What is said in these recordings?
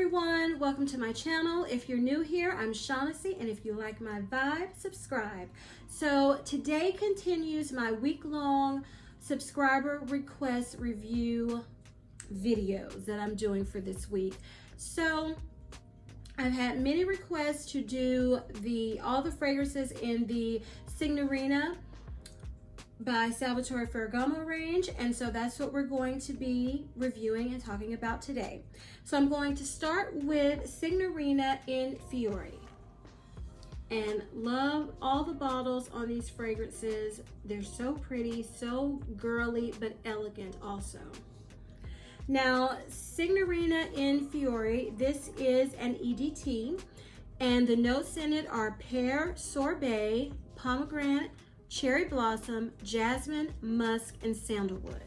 everyone, welcome to my channel. If you're new here, I'm Shaughnessy, and if you like my vibe, subscribe. So today continues my week-long subscriber request review videos that I'm doing for this week. So I've had many requests to do the all the fragrances in the Signorina by Salvatore Ferragamo range and so that's what we're going to be reviewing and talking about today. So I'm going to start with Signorina in Fiore and love all the bottles on these fragrances. They're so pretty, so girly, but elegant also. Now, Signorina in Fiore, this is an EDT and the notes in it are pear, sorbet, pomegranate, cherry blossom, jasmine, musk, and sandalwood.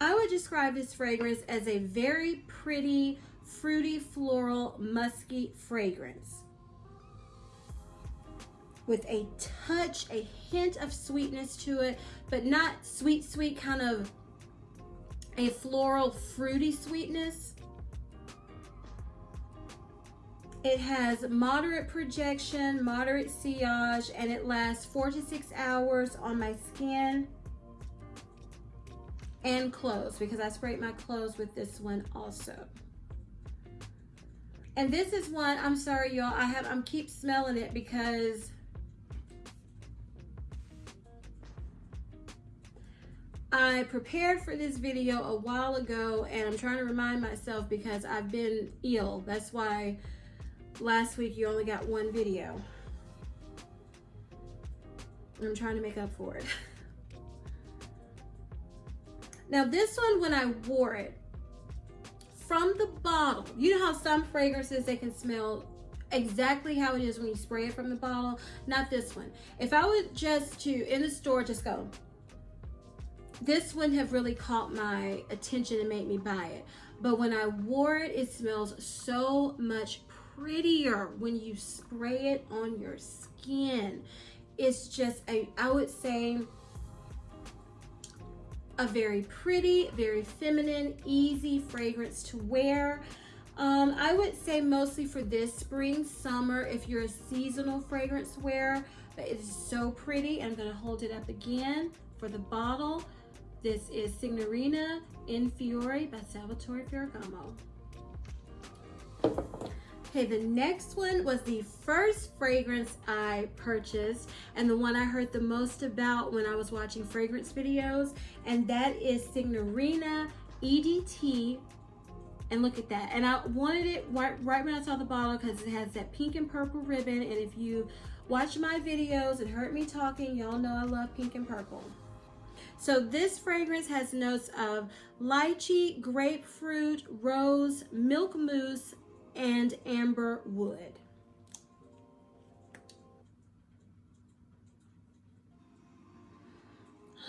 I would describe this fragrance as a very pretty, fruity, floral, musky fragrance with a touch, a hint of sweetness to it, but not sweet, sweet, kind of a floral, fruity sweetness. It has moderate projection, moderate sillage, and it lasts four to six hours on my skin and clothes because I sprayed my clothes with this one also. And this is one, I'm sorry y'all, I have, I'm keep smelling it because I prepared for this video a while ago and I'm trying to remind myself because I've been ill. That's why last week you only got one video. I'm trying to make up for it. now this one, when I wore it, from the bottle, you know how some fragrances, they can smell exactly how it is when you spray it from the bottle? Not this one. If I would just to, in the store, just go, this wouldn't have really caught my attention and made me buy it. But when I wore it, it smells so much prettier when you spray it on your skin. It's just a, I would say, a very pretty, very feminine, easy fragrance to wear. Um, I would say mostly for this spring, summer, if you're a seasonal fragrance wearer, but it is so pretty. I'm gonna hold it up again for the bottle. This is Signorina in Fiore by Salvatore Ferragamo. Okay, the next one was the first fragrance I purchased and the one I heard the most about when I was watching fragrance videos, and that is Signorina EDT. And look at that. And I wanted it right, right when I saw the bottle because it has that pink and purple ribbon. And if you watch my videos and heard me talking, y'all know I love pink and purple. So this fragrance has notes of lychee, grapefruit, rose, milk mousse, and amber wood.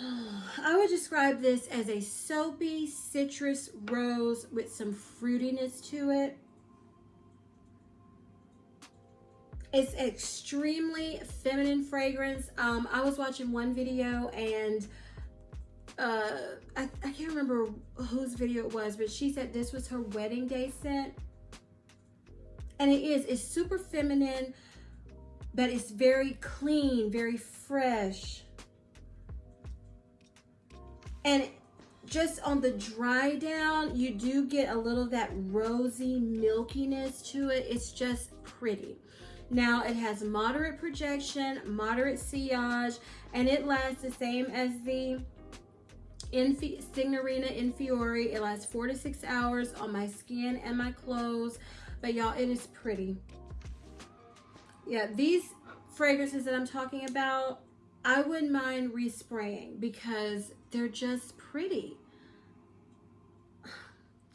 I would describe this as a soapy citrus rose with some fruitiness to it. It's extremely feminine fragrance. Um, I was watching one video and uh, I, I can't remember whose video it was, but she said this was her wedding day scent. And it is, it's super feminine, but it's very clean, very fresh. And just on the dry down, you do get a little that rosy milkiness to it. It's just pretty. Now it has moderate projection, moderate sillage, and it lasts the same as the Signorina in Fiore. It lasts four to six hours on my skin and my clothes. But y'all, it is pretty. Yeah, these fragrances that I'm talking about, I wouldn't mind respraying because they're just pretty.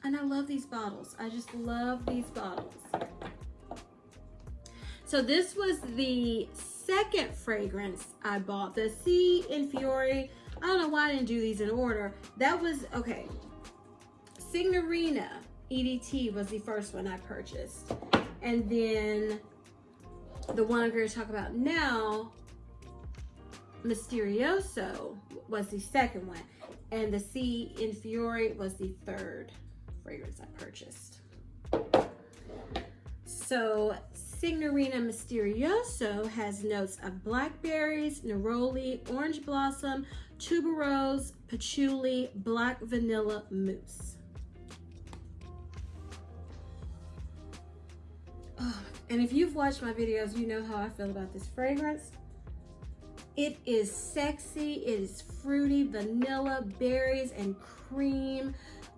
And I love these bottles. I just love these bottles. So this was the second fragrance I bought. The Sea in Fiore. I don't know why I didn't do these in order. That was, okay. Signorina EDT was the first one I purchased. And then the one I'm going to talk about now, Misterioso, was the second one. and the C Infiore was the third fragrance I purchased. So Signorina Misterioso has notes of blackberries, neroli, orange blossom, tuberose, patchouli, black vanilla mousse. And if you've watched my videos, you know how I feel about this fragrance. It is sexy, it is fruity, vanilla, berries, and cream,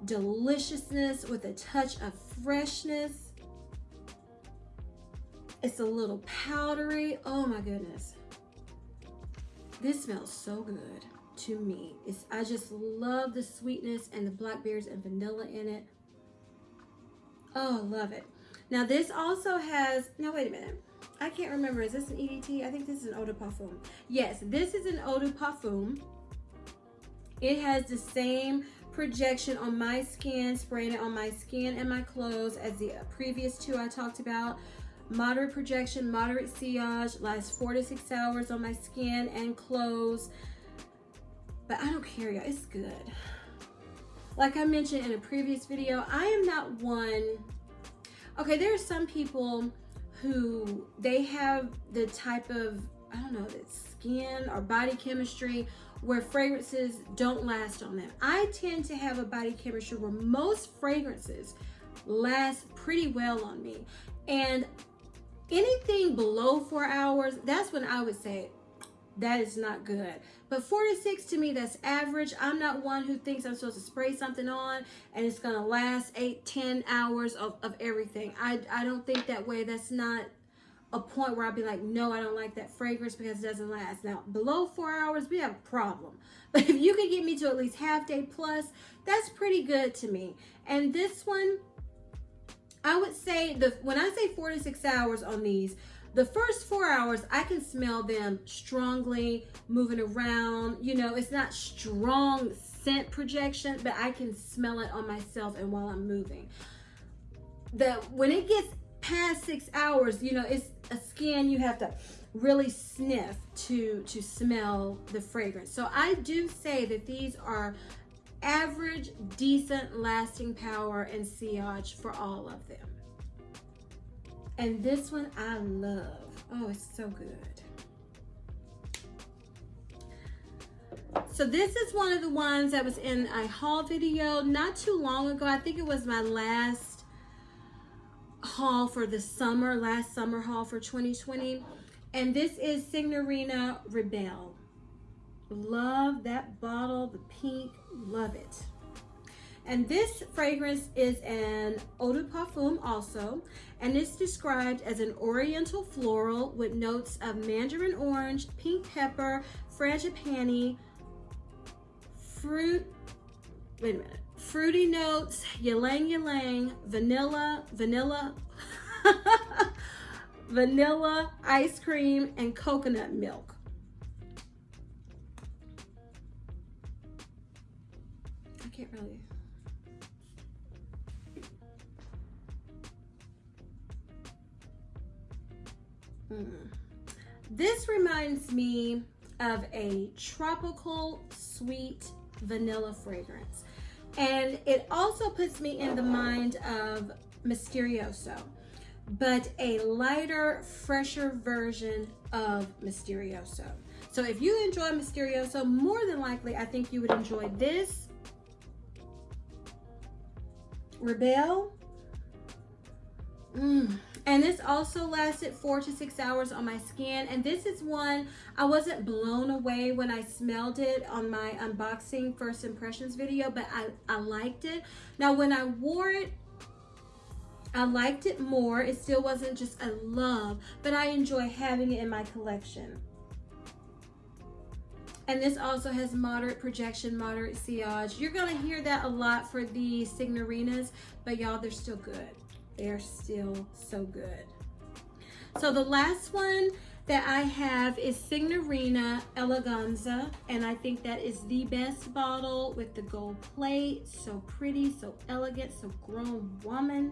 deliciousness with a touch of freshness. It's a little powdery. Oh my goodness. This smells so good to me. It's, I just love the sweetness and the blackberries and vanilla in it. Oh, love it. Now this also has, now wait a minute. I can't remember, is this an EDT? I think this is an eau de parfum. Yes, this is an eau de parfum. It has the same projection on my skin, spraying it on my skin and my clothes as the previous two I talked about. Moderate projection, moderate sillage, lasts four to six hours on my skin and clothes. But I don't care, y'all, it's good. Like I mentioned in a previous video, I am not one, okay, there are some people who they have the type of, I don't know, skin or body chemistry where fragrances don't last on them. I tend to have a body chemistry where most fragrances last pretty well on me. And anything below four hours, that's when I would say that is not good. But four to six to me, that's average. I'm not one who thinks I'm supposed to spray something on and it's gonna last eight, ten hours of, of everything. I, I don't think that way. That's not a point where I'd be like, no, I don't like that fragrance because it doesn't last. Now, below four hours, we have a problem. But if you can get me to at least half day plus, that's pretty good to me. And this one, I would say, the when I say four to six hours on these, the first four hours, I can smell them strongly moving around. You know, it's not strong scent projection, but I can smell it on myself and while I'm moving. The When it gets past six hours, you know, it's a skin you have to really sniff to, to smell the fragrance. So I do say that these are average, decent lasting power and sillage for all of them. And this one I love. Oh, it's so good. So this is one of the ones that was in a haul video not too long ago. I think it was my last haul for the summer, last summer haul for 2020. And this is Signorina Rebel. Love that bottle, the pink, love it. And this fragrance is an eau de parfum also, and it's described as an oriental floral with notes of mandarin orange, pink pepper, frangipani, fruit, wait a minute, fruity notes, ylang ylang, vanilla, vanilla, vanilla, ice cream, and coconut milk. I can't really Mm. This reminds me of a tropical sweet vanilla fragrance. And it also puts me in the mind of Misterioso, but a lighter, fresher version of Misterioso. So if you enjoy Misterioso, more than likely, I think you would enjoy this. Rebel. Mmm. And this also lasted four to six hours on my skin. And this is one I wasn't blown away when I smelled it on my unboxing first impressions video, but I, I liked it. Now, when I wore it, I liked it more. It still wasn't just a love, but I enjoy having it in my collection. And this also has moderate projection, moderate sillage. You're gonna hear that a lot for the Signorinas, but y'all, they're still good they're still so good. So the last one that I have is Signorina Eleganza, and I think that is the best bottle with the gold plate. So pretty, so elegant, so grown woman.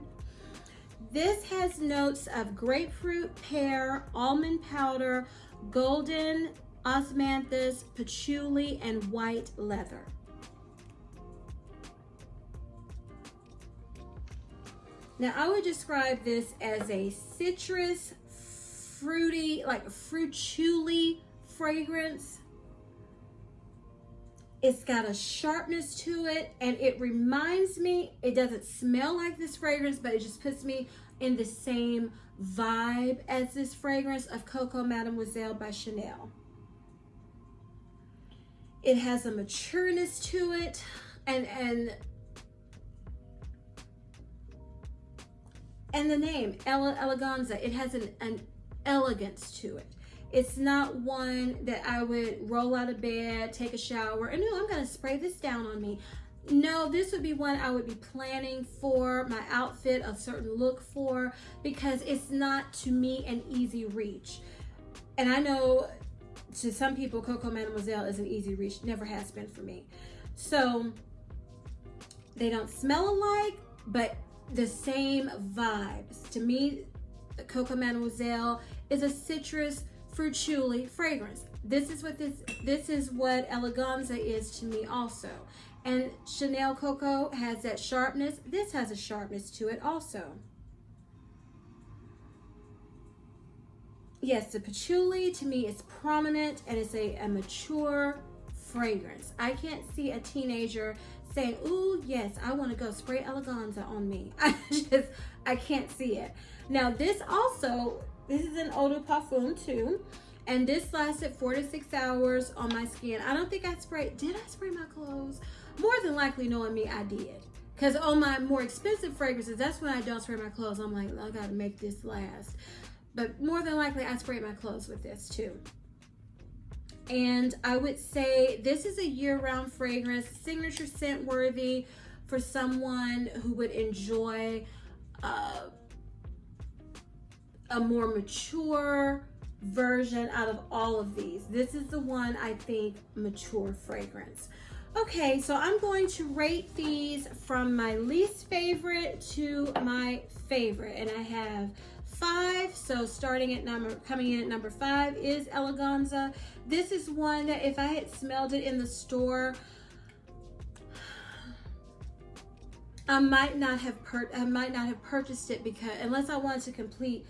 This has notes of grapefruit, pear, almond powder, golden osmanthus, patchouli, and white leather. Now I would describe this as a citrus, fruity, like fruit fragrance. It's got a sharpness to it and it reminds me, it doesn't smell like this fragrance, but it just puts me in the same vibe as this fragrance of Coco Mademoiselle by Chanel. It has a matureness to it and and and the name Ella Eleganza, it has an, an elegance to it. It's not one that I would roll out of bed, take a shower, and no, I'm gonna spray this down on me. No, this would be one I would be planning for my outfit, a certain look for, because it's not to me an easy reach. And I know to some people, Coco Mademoiselle is an easy reach, never has been for me. So they don't smell alike, but the same vibes. To me, the Coco Mademoiselle is a citrus fruit fragrance. This is what this this is what Eleganza is to me also. And Chanel Coco has that sharpness. This has a sharpness to it also. Yes, the patchouli to me is prominent and it's a, a mature fragrance. I can't see a teenager saying, ooh, yes, I want to go spray Eleganza on me. I just, I can't see it. Now this also, this is an eau de parfum too. And this lasted four to six hours on my skin. I don't think I sprayed, did I spray my clothes? More than likely knowing me, I did. Because on my more expensive fragrances, that's when I don't spray my clothes. I'm like, I gotta make this last. But more than likely, I sprayed my clothes with this too. And I would say this is a year-round fragrance, signature scent worthy for someone who would enjoy uh, a more mature version out of all of these. This is the one I think mature fragrance. Okay, so I'm going to rate these from my least favorite to my favorite. And I have five. So starting at number, coming in at number five is Eleganza. This is one that if I had smelled it in the store, I might not have per I might not have purchased it because unless I wanted to complete,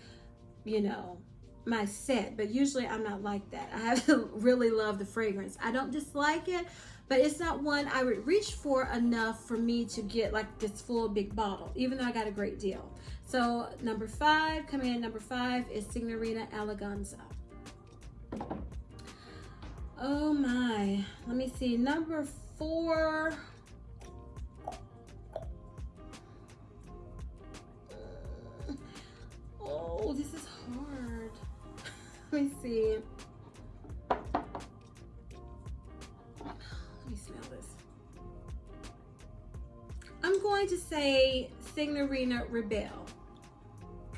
you know, my set. But usually I'm not like that. I have to really love the fragrance. I don't dislike it, but it's not one I would reach for enough for me to get like this full big bottle, even though I got a great deal. So number five, coming in number five is Signorina Eleganza. Oh my, let me see, number four. Oh, this is hard. let me see. Let me smell this. I'm going to say Signorina Rebel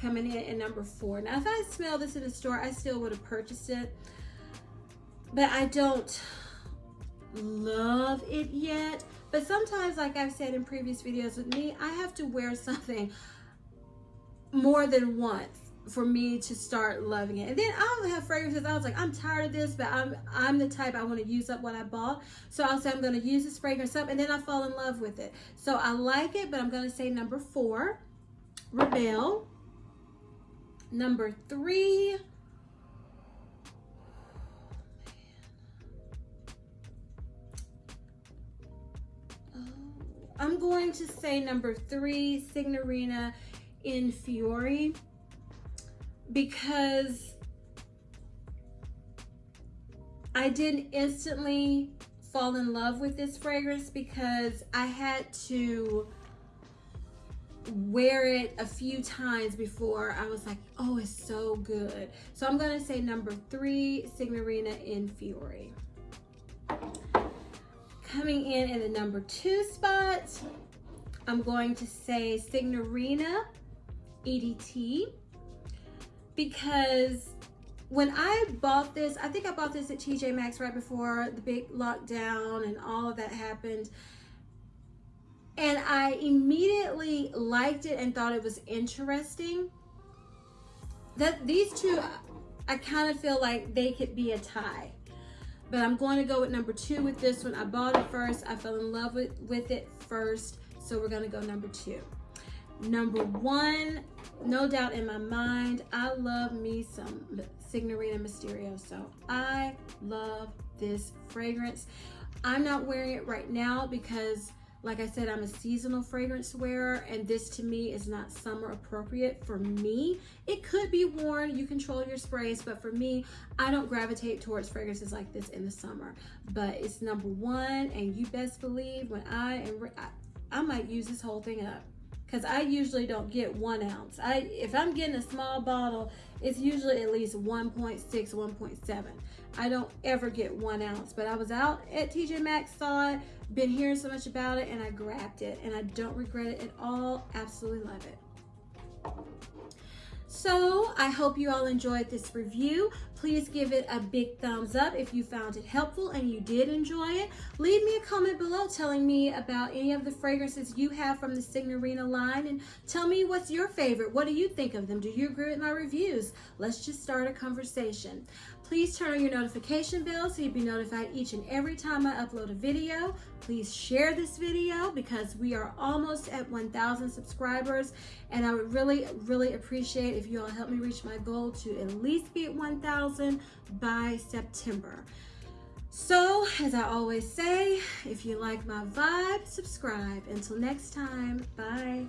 coming in at number four. Now, if I smell this in the store, I still would have purchased it. But I don't love it yet. But sometimes, like I've said in previous videos with me, I have to wear something more than once for me to start loving it. And then I'll have fragrances. I was like, I'm tired of this, but I'm I'm the type I want to use up what I bought. So I'll say I'm going to use this fragrance up and then I fall in love with it. So I like it, but I'm going to say number four, Rebelle. Number three, I'm going to say number three, Signorina in Fiore, because I didn't instantly fall in love with this fragrance because I had to wear it a few times before I was like, oh, it's so good. So I'm gonna say number three, Signorina in Fiore. Coming in in the number two spot, I'm going to say Signorina EDT because when I bought this, I think I bought this at TJ Maxx right before the big lockdown and all of that happened. And I immediately liked it and thought it was interesting. That these two, I kind of feel like they could be a tie. But I'm going to go with number two with this one. I bought it first. I fell in love with, with it first. So we're going to go number two. number one, no doubt in my mind, I love me some Signorina Misterioso. I love this fragrance. I'm not wearing it right now because like I said, I'm a seasonal fragrance wearer and this to me is not summer appropriate for me. It could be worn, you control your sprays, but for me, I don't gravitate towards fragrances like this in the summer. But it's number one and you best believe when I am, I, I might use this whole thing up because I usually don't get one ounce. I If I'm getting a small bottle, it's usually at least 1.6, 1.7. I don't ever get one ounce, but I was out at TJ Maxx, saw it, been hearing so much about it, and I grabbed it, and I don't regret it at all. Absolutely love it. So I hope you all enjoyed this review. Please give it a big thumbs up if you found it helpful and you did enjoy it. Leave me a comment below telling me about any of the fragrances you have from the Signorina line and tell me what's your favorite. What do you think of them? Do you agree with my reviews? Let's just start a conversation. Please turn on your notification bell so you'll be notified each and every time I upload a video. Please share this video because we are almost at 1,000 subscribers and I would really, really appreciate if you all help me reach my goal to at least be at 1,000 thousand by September. So, as I always say, if you like my vibe, subscribe. Until next time, bye.